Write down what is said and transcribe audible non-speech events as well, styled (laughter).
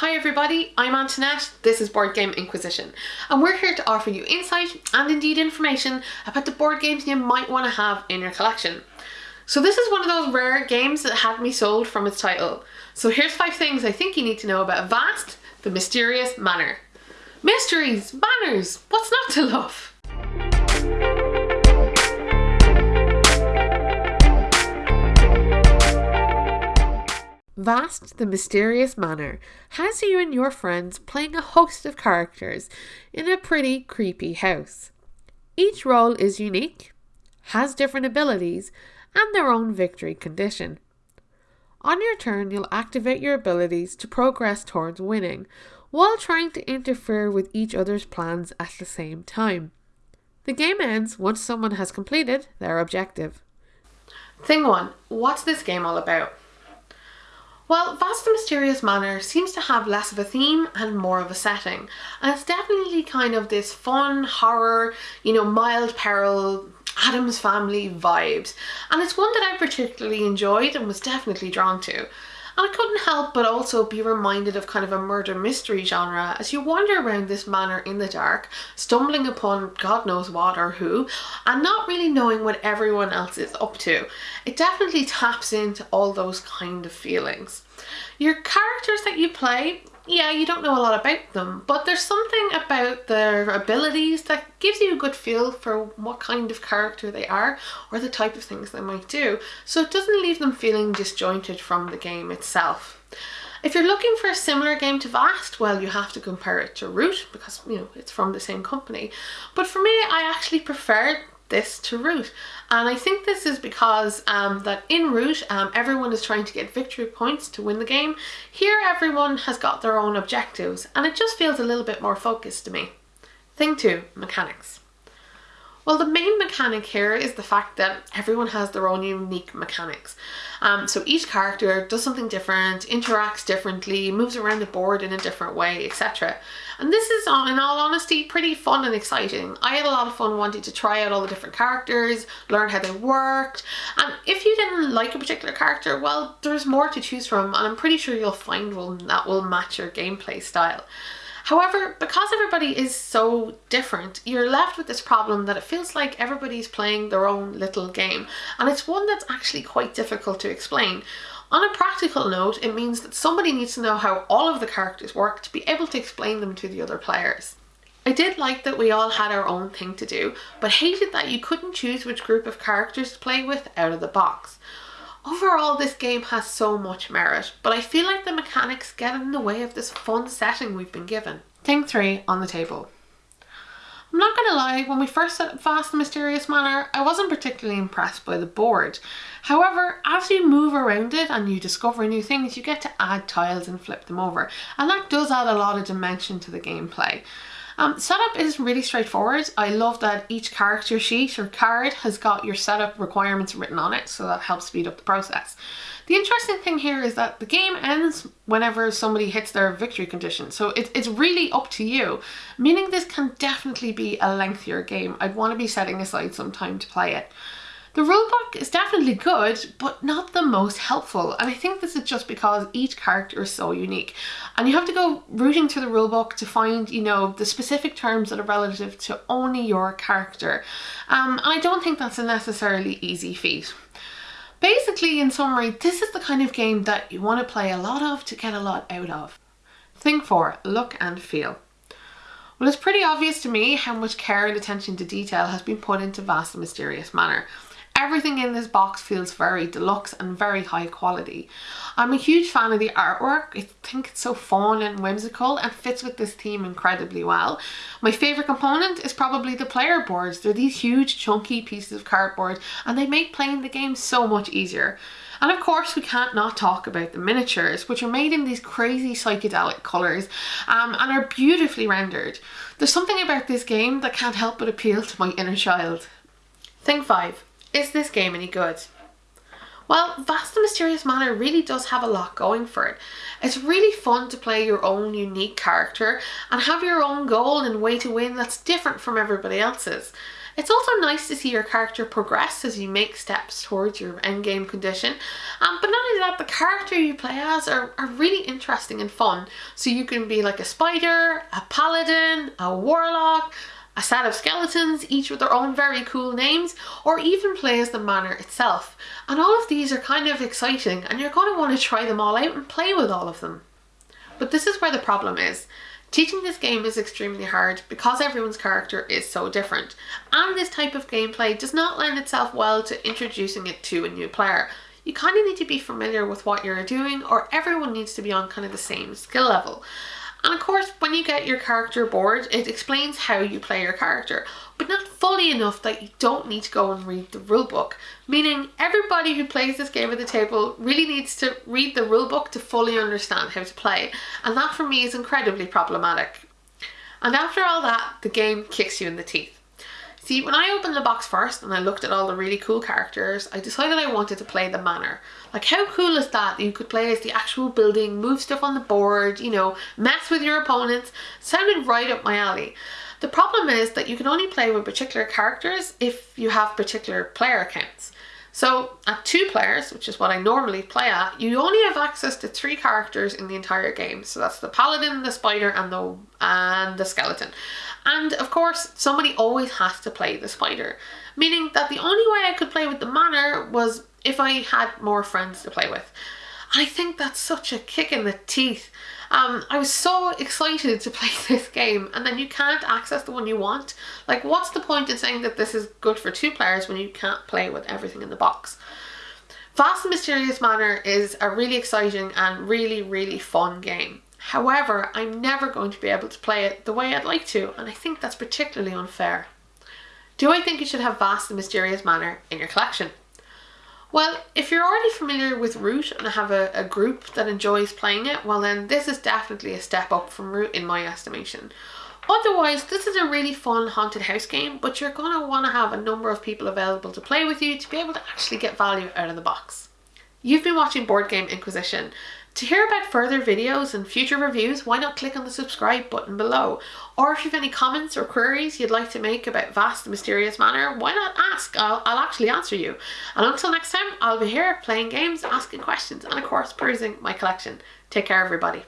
Hi everybody, I'm Antoinette, this is Board Game Inquisition, and we're here to offer you insight and indeed information about the board games you might want to have in your collection. So this is one of those rare games that had me sold from its title. So here's five things I think you need to know about Vast, the Mysterious Manor. Mysteries, manners, what's not to love? Vast the Mysterious Manor has you and your friends playing a host of characters in a pretty creepy house. Each role is unique, has different abilities, and their own victory condition. On your turn, you'll activate your abilities to progress towards winning, while trying to interfere with each other's plans at the same time. The game ends once someone has completed their objective. Thing 1 What's this game all about? Well, Vast and Mysterious Manor seems to have less of a theme and more of a setting. And it's definitely kind of this fun, horror, you know, mild peril, Addams Family vibes. And it's one that I particularly enjoyed and was definitely drawn to. And I couldn't help but also be reminded of kind of a murder mystery genre as you wander around this manor in the dark, stumbling upon God knows what or who, and not really knowing what everyone else is up to. It definitely taps into all those kind of feelings. Your characters that you play yeah, you don't know a lot about them, but there's something about their abilities that gives you a good feel for what kind of character they are or the type of things they might do. So it doesn't leave them feeling disjointed from the game itself. If you're looking for a similar game to Vast, well, you have to compare it to Root because, you know, it's from the same company. But for me, I actually prefer this to Root. And I think this is because um, that in Root, um, everyone is trying to get victory points to win the game. Here, everyone has got their own objectives, and it just feels a little bit more focused to me. Thing two, mechanics. Well, the main mechanic here is the fact that everyone has their own unique mechanics. Um, so each character does something different, interacts differently, moves around the board in a different way, etc. And this is, in all honesty, pretty fun and exciting. I had a lot of fun wanting to try out all the different characters, learn how they worked, and if you didn't like a particular character, well, there's more to choose from, and I'm pretty sure you'll find one that will match your gameplay style. However, because everybody is so different, you're left with this problem that it feels like everybody's playing their own little game, and it's one that's actually quite difficult to explain. On a practical note, it means that somebody needs to know how all of the characters work to be able to explain them to the other players. I did like that we all had our own thing to do, but hated that you couldn't choose which group of characters to play with out of the box. Overall, this game has so much merit, but I feel like the mechanics get in the way of this fun setting we've been given. Thing 3 on the table. I'm not gonna lie, when we first set up Vast and Mysterious Manor, I wasn't particularly impressed by the board. However, as you move around it and you discover new things, you get to add tiles and flip them over, and that does add a lot of dimension to the gameplay. Um, setup is really straightforward. I love that each character sheet or card has got your setup requirements written on it, so that helps speed up the process. The interesting thing here is that the game ends whenever somebody hits their victory condition, so it, it's really up to you, meaning this can definitely be a lengthier game. I'd want to be setting aside some time to play it. The rulebook is definitely good, but not the most helpful. And I think this is just because each character is so unique. And you have to go rooting through the rulebook to find, you know, the specific terms that are relative to only your character. Um, and I don't think that's a necessarily easy feat. Basically, in summary, this is the kind of game that you want to play a lot of to get a lot out of. Thing 4. Look and feel. Well, it's pretty obvious to me how much care and attention to detail has been put into Vast and Mysterious Manor. Everything in this box feels very deluxe and very high quality. I'm a huge fan of the artwork. I think it's so fun and whimsical and fits with this theme incredibly well. My favourite component is probably the player boards. They're these huge chunky pieces of cardboard and they make playing the game so much easier. And of course we can't not talk about the miniatures which are made in these crazy psychedelic colours um, and are beautifully rendered. There's something about this game that can't help but appeal to my inner child. Thing 5. Is this game any good? Well, Vast and Mysterious Manor really does have a lot going for it. It's really fun to play your own unique character and have your own goal and way to win that's different from everybody else's. It's also nice to see your character progress as you make steps towards your endgame condition. Um, but not only that, the character you play as are, are really interesting and fun. So you can be like a spider, a paladin, a warlock, a set of skeletons, each with their own very cool names, or even play as the manor itself. And all of these are kind of exciting and you're going to want to try them all out and play with all of them. But this is where the problem is. Teaching this game is extremely hard because everyone's character is so different, and this type of gameplay does not lend itself well to introducing it to a new player. You kind of need to be familiar with what you're doing or everyone needs to be on kind of the same skill level. And of course, when you get your character board, it explains how you play your character, but not fully enough that you don't need to go and read the rulebook. Meaning, everybody who plays this game at the table really needs to read the rulebook to fully understand how to play, and that for me is incredibly problematic. And after all that, the game kicks you in the teeth. See, when I opened the box first and I looked at all the really cool characters, I decided I wanted to play the manor. Like how cool is that? You could play as the actual building, move stuff on the board, you know, mess with your opponents. Sounded right up my alley. The problem is that you can only play with particular characters if you have particular player accounts. So at two players, which is what I normally play at, you only have access to three characters in the entire game. So that's the paladin, the spider and the and the skeleton. And of course, somebody always has to play the spider, meaning that the only way I could play with the manor was if I had more friends to play with. I think that's such a kick in the teeth. Um, I was so excited to play (laughs) this game and then you can't access the one you want. Like what's the point in saying that this is good for two players when you can't play with everything in the box? Vast and Mysterious Manor is a really exciting and really, really fun game. However, I'm never going to be able to play it the way I'd like to, and I think that's particularly unfair. Do I think you should have Vast and Mysterious Manor in your collection? Well, if you're already familiar with Root and have a, a group that enjoys playing it, well then this is definitely a step up from Root in my estimation. Otherwise, this is a really fun haunted house game, but you're going to want to have a number of people available to play with you to be able to actually get value out of the box. You've been watching Board Game Inquisition. To hear about further videos and future reviews, why not click on the subscribe button below? Or if you have any comments or queries you'd like to make about Vast and Mysterious Manor, why not ask? I'll, I'll actually answer you. And until next time, I'll be here playing games, asking questions, and of course perusing my collection. Take care everybody.